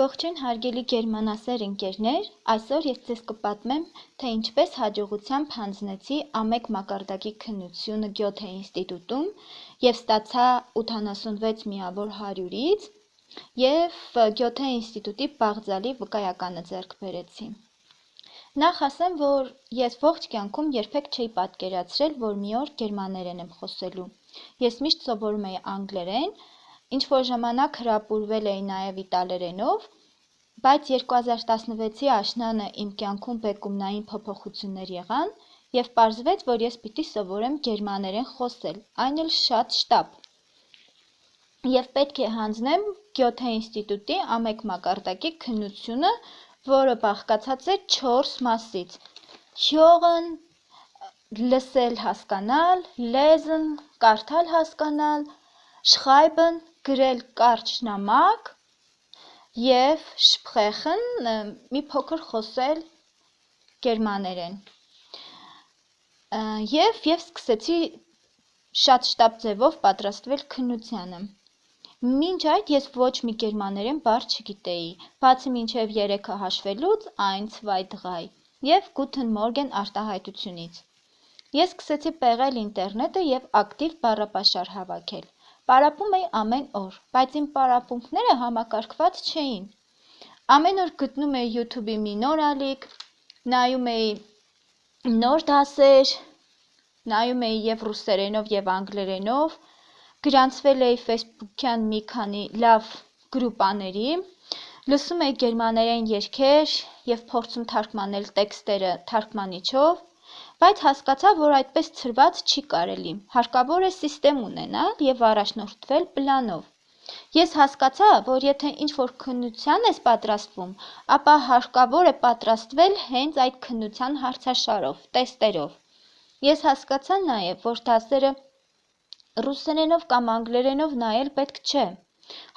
Ողջույն հարգելի գերմանասեր ընկերներ, այսօր ես ձեզ կպատմեմ, թե ինչպես հաջողությամբ հանձնեցի A1 մակարդակի քննությունը Գյոթե ինստիտուտում և ստացա 86 միավոր 100-ից և Գյոթե ինստիտուտի Բաղձալի վկայականը ձեռք բերեցի։ Նախ ասեմ, որ ես ողջ կյանքում երբեք չէի պատկերացրել, որ մի օր գերմաներեն եմ խոսելու։ Ես միշտ սովորում էի անգլերեն, ինչ-որ ժամանակ հրապուրվել էի նաև իտալերենով, բայց 2016-ի աշնանը իմ կյանքում բեկումնային փոփոխություններ եղան, և պարզվեց, որ ես պիտի սովորեմ գերմաներեն խոսել, այն էլ շատ շտապ։ Եվ պետք է հանձնեմ Գյոթե ինստիտուտի A1 մակարդակի քննությունը, որը բաղկացած է 4 մասից՝ Hören, լսել հասկանալ, Lesen կարդալ հասկանալ, Schreiben գրել կարճ նամակ և Sprechen մի փոքր խոսել գերմաներեն։ Եվ և սկսեցի շատ շտապ ձևով պատրաստվել քննությանը։ Մինչ այդ ես ոչ մի գերմաներեն բառ չգիտեի, բացի մինչև երեքը հաշվելուց ein, zwei, drei և Guten Morgen արտահայտությունից։ Ես սկսեցի պեղել ինտերնետը և ակտիվ բառապաշար հավաքել։ Պարապում էի ամեն օր, բայց իմ պարապմունքները համակարգված չէին։ Ամեն օր գտնում էի YouTube-ի մի նոր ալիք, նայում էի նոր դասեր, նայում էի և ռուսերենով և անգլերենով, գրանցվել էի Facebook-յան մի քանի լավ գրուպաների, լսում էի գերմաներեն երգեր և փորձում թարգմանել տեքստերը թարգմանիչով, բայց հասկացա, որ այդպես ցրված չի կարելի, հարկավոր է սիստեմ ունենալ և առաջնորդվել պլանով։ Ես հասկացա, որ եթե ինչ-որ քննության ես պատրաստվում, ապա հարկավոր է պատրաստվել հենց այդ քննության հարցաշարով, տեստերով։ Ես հասկացա նաև, որ դասերը ռուսերենով կամ անգլերենով նայել պետք չէ։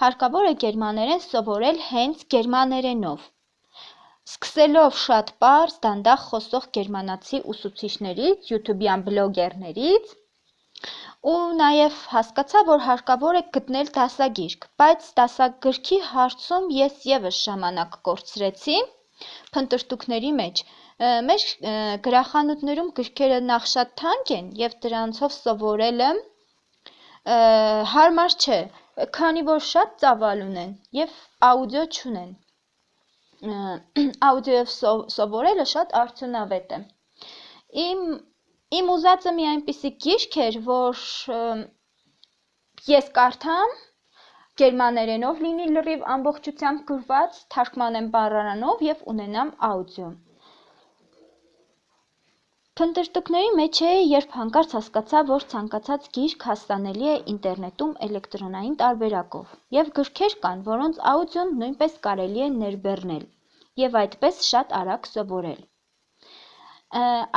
Հարկավոր է գերմաներեն սովորել հենց գերմաներենով։ Սկսելով շատ պարզ, դանդաղ խոսող գերմանացի ուսուցիչներից, յութուբյան բլոգերներից, ու նաև հասկացա, որ հարկավոր է գտնել դասագիրք, բայց դասագրքի հարցում ես ևս ժամանակ կորցրեցի փնտրտուքների մեջ։ Մեր գրախանութներում գրքերը նախ շատ թանկ են և դրանցով սովորելը հարմար չէ, քանի որ շատ ծավալ ունեն և աուդիո չունեն։ Աուդիոյով սովորելը շատ արդյունավետ է։ Իմ իմ ուզածը մի այնպիսի գիրք էր, որ ես կարդամ, գերմաներենով լինի լրիվ ամբողջությամբ գրված, թարգմանեմ բառարանով և ունենամ աուդիո։ Փնտրտուքների մեջ էի, երբ հանկարծ հասկացա, որ ցանկացած գիրք հասանելի է ինտերնետում էլեկտրոնային տարբերակով, և գրքեր կան, որոնց աուդիոն նույնպես կարելի է ներբեռնել և այդպես շատ արագ սովորել։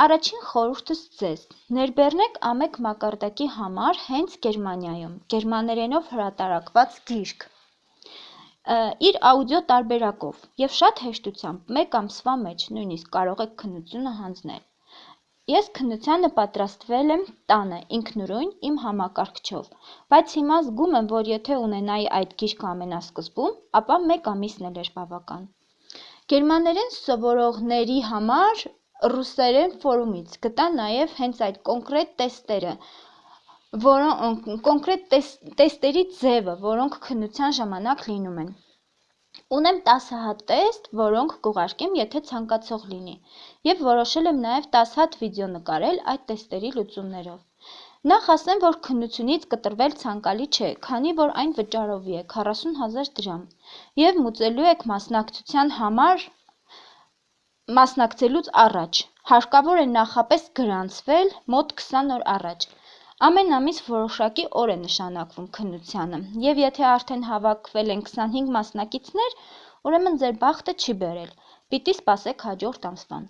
Առաջին խորհուրդս ձեզ. ներբեռնեք A1 մակարդակի համար հենց Գերմանիայում գերմաներենով հրատարակված գիրք իր աուդիո տարբերակով և շատ հեշտությամբ մեկ ամսվա մեջ նույնիսկ կարող եք քննությունը հանձնել։ Ես քննությանը պատրաստվել եմ տանը ինքնուրույն իմ համակարգչով, բայց հիմա զգում եմ, որ եթե ունենայի այդ գիրքը ամենասկզբում, ապա մեկ ամիսն էլ էր բավական։ Գերմաներեն սովորողների համար ռուսերեն ֆորումից գտա նաև հենց այդ կոնկրետ տեստերը, որոնք կոնկրետ տեստերի ձևը, որոնք քննության ժամանակ լինում են։ Ունեմ 10 հատ տեստ, որոնք կուղարկեմ, եթե ցանկացող լինի, և որոշել եմ նաև 10 հատ վիդեո նկարել այդ տեստերի լուծումներով։ Նախ ասեմ, որ քննությունից կտրվել ցանկալի չէ, քանի որ այն վճարովի է 40 հազար դրամ, և մուծելու եք մասնակցության համար մասնակցելուց առաջ, հարկավոր է նախապես գրանցվել մոտ 20 օր առաջ։ Ամեն ամիս որոշակի օր է նշանակվում քննությանը, և եթե արդեն հավաքվել են 25 մասնակիցներ, ուրեմն ձեր բախտը չի բերել, պիտի սպասեք հաջորդ ամսվան։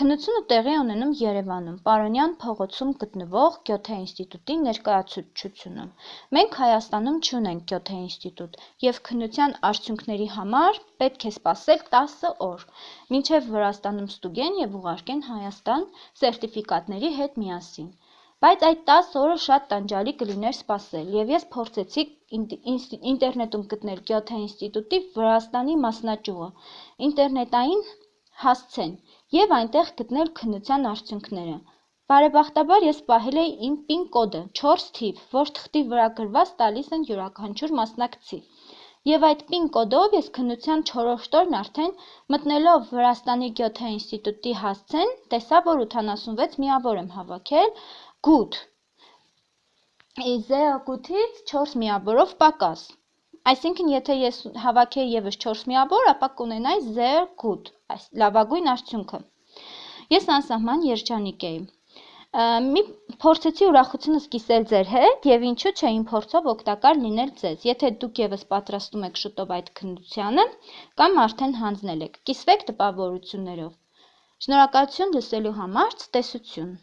Քննությունը տեղի ունենում Երևանում, Պարոնյան փողոցում գտնվող Գյոթե ինստիտուտի ներկայացուցչությունում։ Մենք Հայաստանում չունենք Գյոթե ինստիտուտ, և քննության արդյունքների համար պետք է սպասել 10 օր, մինչև Վրաստանում ստուգեն և ուղարկեն Հայաստան՝ սերտիֆիկատների հետ միասին։ Բայց այդ 10 օրը շատ տանջալի կլիներ սպասել, եւ ես փորձեցի ինտերնետում գտնել Գյոթե ինստիտուտի Վրաստանի մասնաճյուղը, ինտերնետային հասցեն եւ այնտեղ գտնել քննության արդյունքները։ Բարեբախտաբար ես պահել էի իմ PIN կոդը՝ 4 թիվ, որ թղթի վրա գրված տալիս են յուրաքանչյուր մասնակցի։ Եվ այդ PIN կոդով ես քննության 4-րդ օրն արդեն մտնելով Վրաստանի Գյոթե ինստիտուտի հասցեն, տեսա, որ 86 միավոր եմ հավաքել, good։ Զեը գութից 4 միավորով պակաս։ Այսինքն, եթե ես հավաքեի եւս 4 միավոր, ապա կունենայի zero good, այս լավագույն արդյունքը։ Ես անսահման երջանիկ էի։ Մի փորձեցի ուրախությունս կիսել ձեր հետ եւ ինչու՞ չէ իմ փորձով օգտակար լինել ձեզ։ Եթե դուք եւս պատրաստում եք շուտով այդ քննությանը կամ արդեն հանձնել եք, կիսվեք տպավորություններով։ Շնորհակալություն լսելու համար, ցտեսություն։